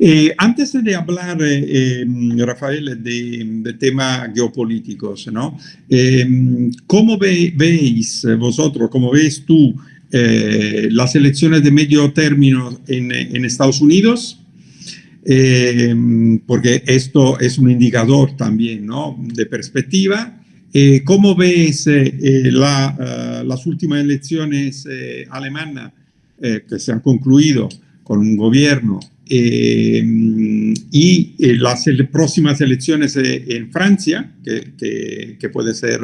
Eh, antes de hablar, eh, em, Rafael, de, temas geopolíticos, ¿no? Em, ¿Cómo veis vosotros, cómo ves tú eh, las elecciones de medio término en, en Estados Unidos? Em, porque esto es un indicador también, ¿no? De perspectiva. ¿Cómo ves la, las últimas elecciones alemanas que se han concluido con un gobierno eh, y eh, las próximas elecciones eh, en Francia, que, que, puede ser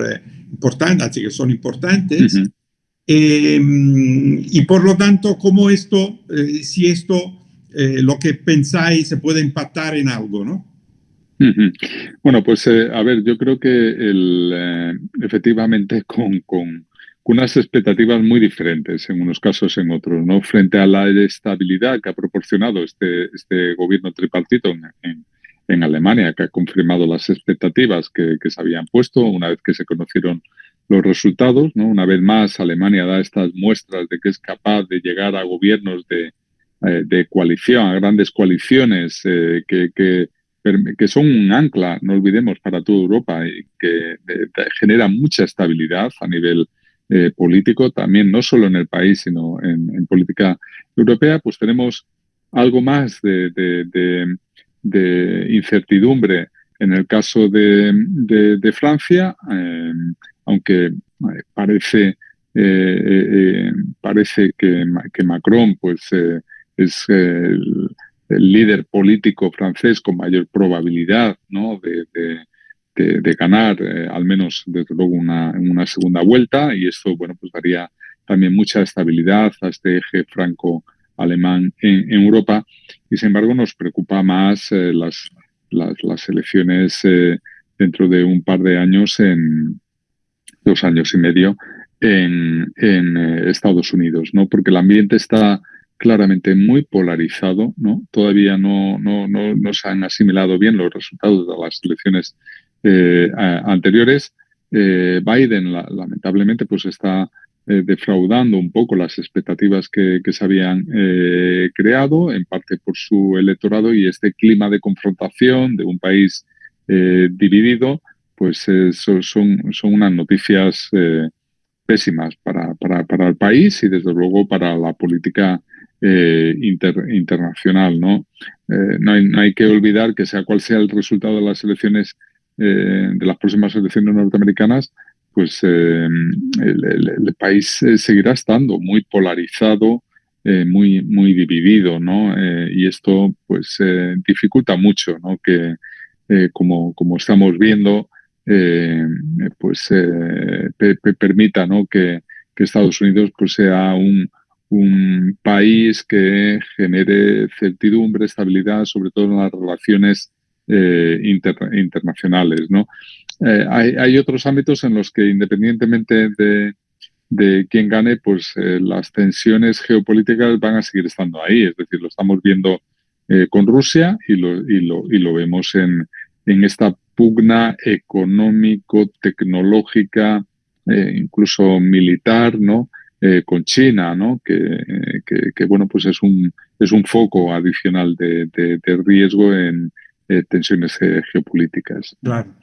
importante, así que son importantes. y por lo tanto, ¿cómo esto, si esto, lo que pensáis, se puede impactar en algo, no? Bueno, pues a ver, yo creo que el, efectivamente con, con unas expectativas muy diferentes en unos casos en otros, ¿no? Frente a la estabilidad que ha proporcionado este, este gobierno tripartito en, en, Alemania, que ha confirmado las expectativas que, que, se habían puesto una vez que se conocieron los resultados, ¿no? Una vez más, Alemania da estas muestras de que es capaz de llegar a gobiernos de, eh, de coalición, a grandes coaliciones eh, que, que que son un ancla, no olvidemos, para toda Europa y que genera mucha estabilidad a nivel eh, político, también no solo en el país, sino en, política europea, pues tenemos algo más de, incertidumbre en el caso de, Francia, eh, aunque eh, parece, parece que, Macron pues, es el, líder político francés con mayor probabilidad ¿no? de de, ganar eh, al menos desde luego una, una segunda vuelta y esto bueno pues daría también mucha estabilidad a este eje franco-alemán en, Europa y sin embargo nos preocupa más eh, las, las, elecciones eh, dentro de un par de años en dos años y medio en, en Estados Unidos, ¿no? Porque el ambiente está claramente muy polarizado, ¿no? Todavía no, no, no, no se han asimilado bien los resultados de las elecciones eh, anteriores, eh, Biden lamentablemente pues está eh, defraudando un poco las expectativas que, se habían creado, en parte por su electorado y este clima de confrontación de un país dividido, pues son, son unas noticias pésimas para, para, para, el país y desde luego para la política internacional. ¿no? no hay que olvidar que sea cual sea el resultado de las elecciones eh, de las próximas elecciones norteamericanas, pues eh, el, país eh, seguirá estando muy polarizado, muy, muy dividido, ¿no? y esto pues dificulta mucho, ¿no? Que como, como estamos viendo, pues permita, ¿no? Que, que, Estados Unidos pues sea un, un país que genere certidumbre, estabilidad, sobre todo en las relaciones eh, internacionales. ¿no? Eh, hay, otros ámbitos en los que independientemente de, de quién gane, pues eh, las tensiones geopolíticas van a seguir estando ahí. Es decir, lo estamos viendo con Rusia y lo, y lo, y lo vemos en, en esta pugna económico, tecnológica, incluso militar, ¿no? con China, ¿no? Que, que, bueno, pues es un, es un foco adicional de, de riesgo en, eh, tensiones eh, geopolíticas. Claro.